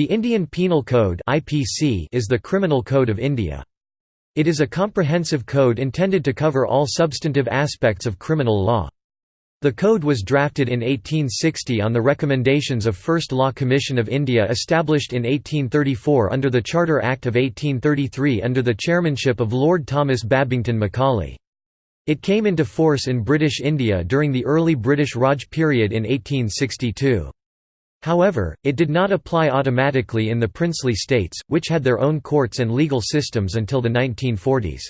The Indian Penal Code is the criminal code of India. It is a comprehensive code intended to cover all substantive aspects of criminal law. The code was drafted in 1860 on the recommendations of First Law Commission of India established in 1834 under the Charter Act of 1833 under the chairmanship of Lord Thomas Babington Macaulay. It came into force in British India during the early British Raj period in 1862. However, it did not apply automatically in the princely states, which had their own courts and legal systems until the 1940s.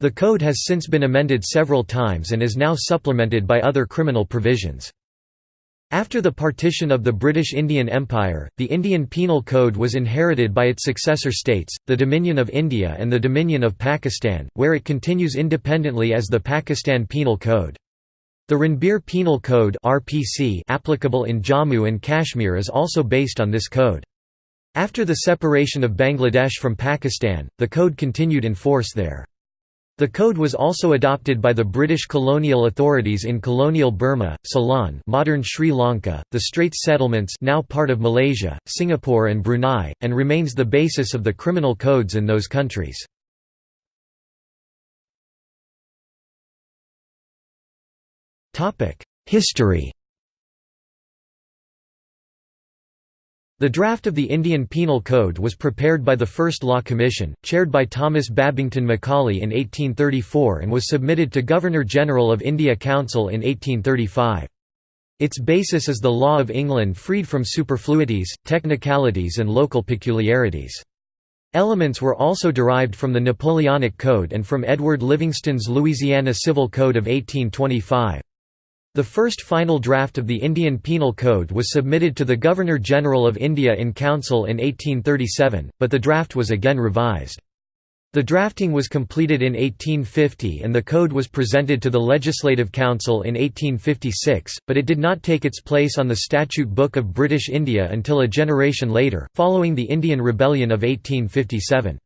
The code has since been amended several times and is now supplemented by other criminal provisions. After the partition of the British Indian Empire, the Indian Penal Code was inherited by its successor states, the Dominion of India and the Dominion of Pakistan, where it continues independently as the Pakistan Penal Code. The Ranbir Penal Code (RPC) applicable in Jammu and Kashmir is also based on this code. After the separation of Bangladesh from Pakistan, the code continued in force there. The code was also adopted by the British colonial authorities in colonial Burma, Ceylon, modern Sri Lanka, the Straits settlements, now part of Malaysia, Singapore and Brunei, and remains the basis of the criminal codes in those countries. History The draft of the Indian Penal Code was prepared by the First Law Commission, chaired by Thomas Babington Macaulay in 1834 and was submitted to Governor-General of India Council in 1835. Its basis is the law of England freed from superfluities, technicalities and local peculiarities. Elements were also derived from the Napoleonic Code and from Edward Livingston's Louisiana Civil Code of 1825. The first final draft of the Indian Penal Code was submitted to the Governor-General of India in Council in 1837, but the draft was again revised. The drafting was completed in 1850 and the code was presented to the Legislative Council in 1856, but it did not take its place on the Statute Book of British India until a generation later, following the Indian Rebellion of 1857.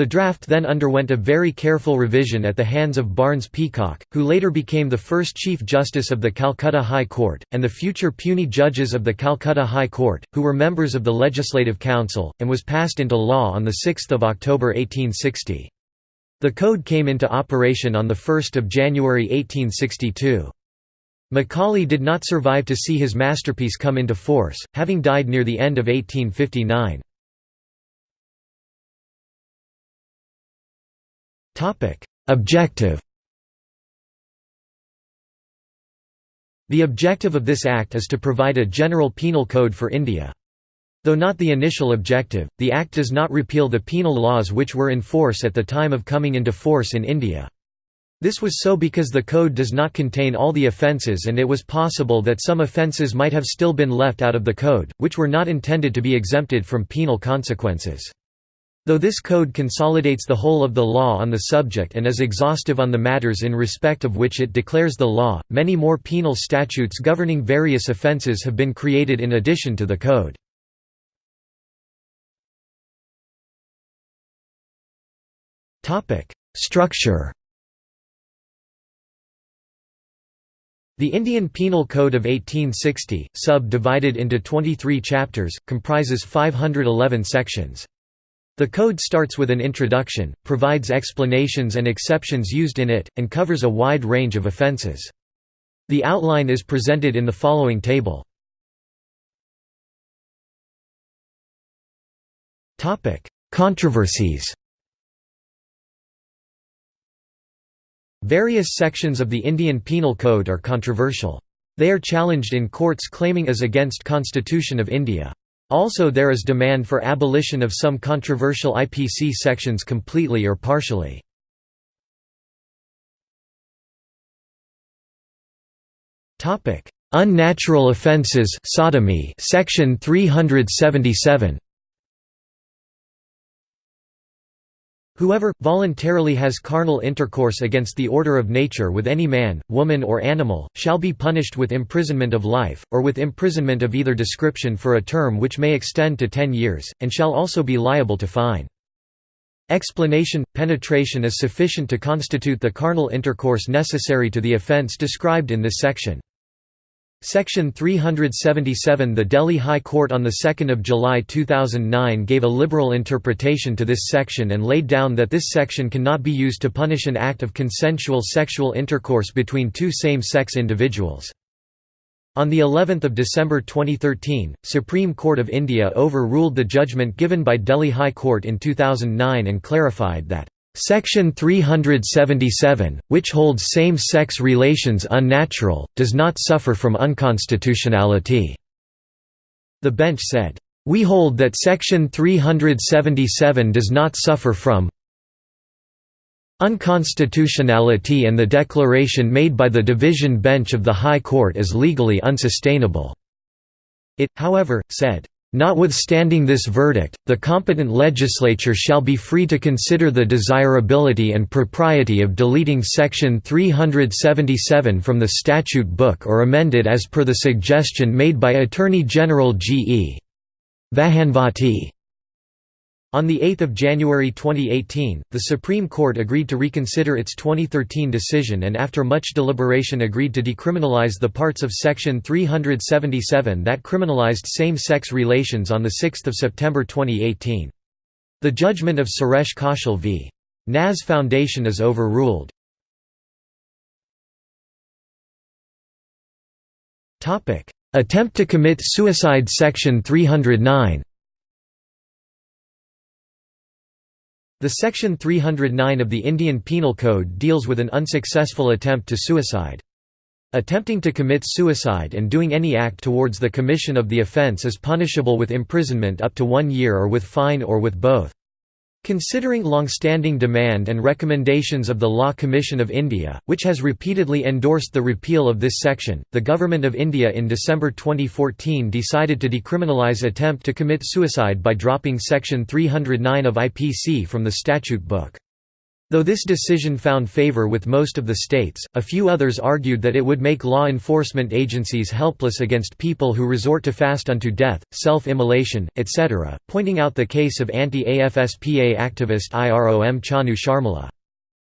The draft then underwent a very careful revision at the hands of Barnes Peacock, who later became the first Chief Justice of the Calcutta High Court, and the future puisne judges of the Calcutta High Court, who were members of the Legislative Council, and was passed into law on 6 October 1860. The code came into operation on 1 January 1862. Macaulay did not survive to see his masterpiece come into force, having died near the end of 1859. Objective The objective of this Act is to provide a general penal code for India. Though not the initial objective, the Act does not repeal the penal laws which were in force at the time of coming into force in India. This was so because the code does not contain all the offences and it was possible that some offences might have still been left out of the code, which were not intended to be exempted from penal consequences. Though this code consolidates the whole of the law on the subject and is exhaustive on the matters in respect of which it declares the law, many more penal statutes governing various offences have been created in addition to the code. Structure The Indian Penal Code of 1860, sub-divided into 23 chapters, comprises 511 sections. The code starts with an introduction, provides explanations and exceptions used in it, and covers a wide range of offences. The outline is presented in the following table. Controversies Various sections of the Indian Penal Code are controversial. They are challenged in courts claiming as against Constitution of India. Also there is demand for abolition of some controversial IPC sections completely or partially. Unnatural offences sodomy section 377 Whoever, voluntarily has carnal intercourse against the order of nature with any man, woman or animal, shall be punished with imprisonment of life, or with imprisonment of either description for a term which may extend to ten years, and shall also be liable to fine. Explanation – Penetration is sufficient to constitute the carnal intercourse necessary to the offence described in this section. Section 377 The Delhi High Court on 2 July 2009 gave a liberal interpretation to this section and laid down that this section cannot be used to punish an act of consensual sexual intercourse between two same-sex individuals. On the 11th of December 2013, Supreme Court of India overruled the judgment given by Delhi High Court in 2009 and clarified that Section 377, which holds same-sex relations unnatural, does not suffer from unconstitutionality." The bench said, "...we hold that Section 377 does not suffer from unconstitutionality and the declaration made by the division bench of the High Court is legally unsustainable." It, however, said, Notwithstanding this verdict, the competent legislature shall be free to consider the desirability and propriety of deleting Section 377 from the statute book or amend it as per the suggestion made by Attorney General G. E. Vahanvati. On 8 January 2018, the Supreme Court agreed to reconsider its 2013 decision and after much deliberation agreed to decriminalize the parts of Section 377 that criminalized same-sex relations on 6 September 2018. The judgment of Suresh Kaushal v. Naz Foundation is overruled. Attempt to commit suicide Section 309 The Section 309 of the Indian Penal Code deals with an unsuccessful attempt to suicide. Attempting to commit suicide and doing any act towards the commission of the offence is punishable with imprisonment up to one year or with fine or with both. Considering long-standing demand and recommendations of the Law Commission of India, which has repeatedly endorsed the repeal of this section, the Government of India in December 2014 decided to decriminalise attempt to commit suicide by dropping Section 309 of IPC from the statute book. Though this decision found favor with most of the states, a few others argued that it would make law enforcement agencies helpless against people who resort to fast unto death, self-immolation, etc., pointing out the case of anti-AFSPA activist IROM Chanu Sharmila.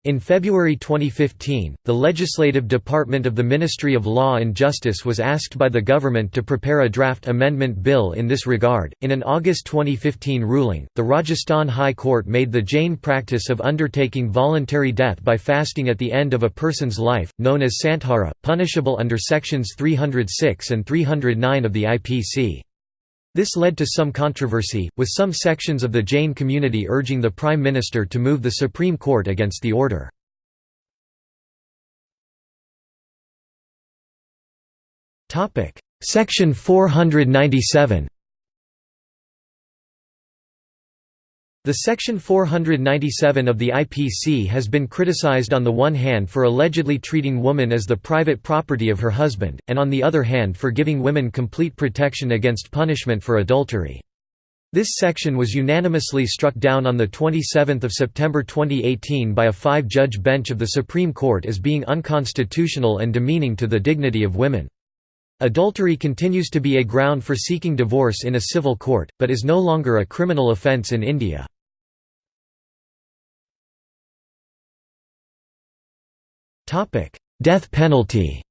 In February 2015, the Legislative Department of the Ministry of Law and Justice was asked by the government to prepare a draft amendment bill in this regard. In an August 2015 ruling, the Rajasthan High Court made the Jain practice of undertaking voluntary death by fasting at the end of a person's life, known as santhara, punishable under sections 306 and 309 of the IPC. This led to some controversy, with some sections of the Jain community urging the Prime Minister to move the Supreme Court against the order. Section 497 The Section 497 of the IPC has been criticized on the one hand for allegedly treating woman as the private property of her husband, and on the other hand for giving women complete protection against punishment for adultery. This section was unanimously struck down on 27 September 2018 by a five-judge bench of the Supreme Court as being unconstitutional and demeaning to the dignity of women. Adultery continues to be a ground for seeking divorce in a civil court, but is no longer a criminal offence in India. Death penalty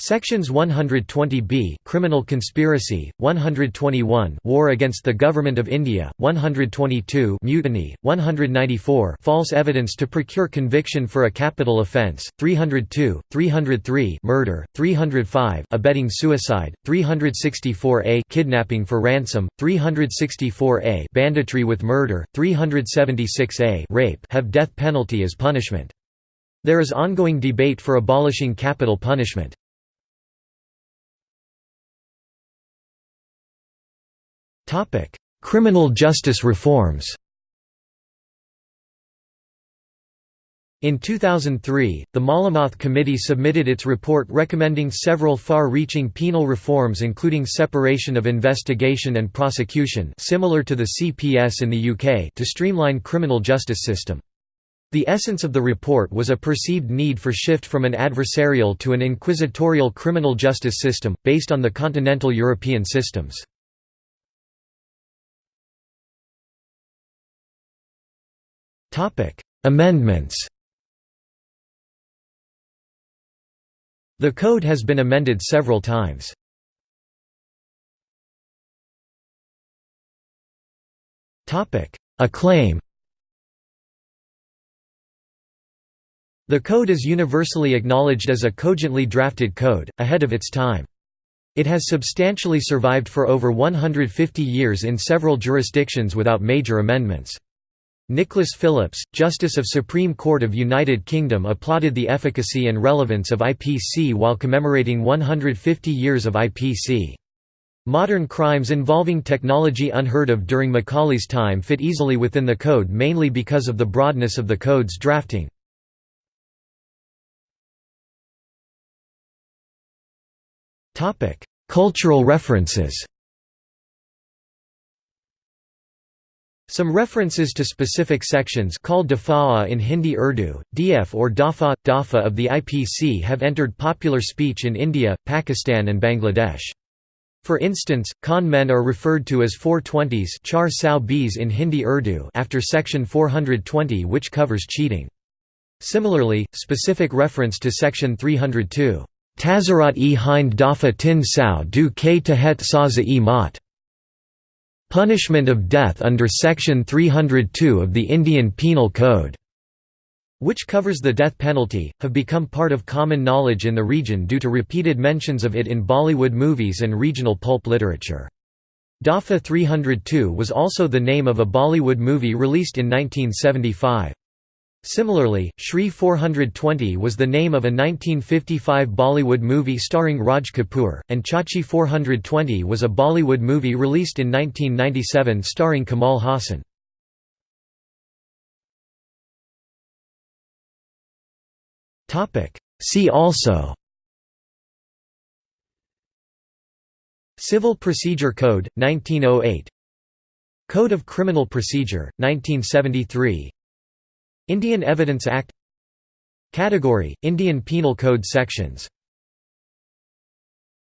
Sections 120b Criminal conspiracy, 121 War against the Government of India, 122 Mutiny, 194 False evidence to procure conviction for a capital offence, 302, 303 Murder, 305 Abetting suicide, 364a Kidnapping for ransom, 364a Banditry with murder, 376a Rape have death penalty as punishment. There is ongoing debate for abolishing capital punishment. Topic: Criminal justice reforms. In 2003, the Malimath Committee submitted its report recommending several far-reaching penal reforms including separation of investigation and prosecution similar to the CPS in the UK to streamline criminal justice system. The essence of the report was a perceived need for shift from an adversarial to an inquisitorial criminal justice system, based on the continental European systems. Amendments The code has been amended several times. Acclaim The code is universally acknowledged as a cogently drafted code, ahead of its time. It has substantially survived for over 150 years in several jurisdictions without major amendments. Nicholas Phillips, Justice of Supreme Court of United Kingdom applauded the efficacy and relevance of IPC while commemorating 150 years of IPC. Modern crimes involving technology unheard of during Macaulay's time fit easily within the code mainly because of the broadness of the code's drafting. Cultural references Some references to specific sections called dafa'a in Hindi Urdu, df or dafa, dafa of the IPC have entered popular speech in India, Pakistan and Bangladesh. For instance, con men are referred to as 420s char sao bs in Hindi Urdu after section 420 which covers cheating. Similarly, specific reference to section 302 Tazarat e hind dafa tin sao du k tehet saza e mat. Punishment of death under Section 302 of the Indian Penal Code, which covers the death penalty, have become part of common knowledge in the region due to repeated mentions of it in Bollywood movies and regional pulp literature. Dafa 302 was also the name of a Bollywood movie released in 1975. Similarly, Shri 420 was the name of a 1955 Bollywood movie starring Raj Kapoor, and Chachi 420 was a Bollywood movie released in 1997 starring Kamal Haasan. See also Civil Procedure Code, 1908 Code of Criminal Procedure, 1973 Indian Evidence Act Category – Indian Penal Code sections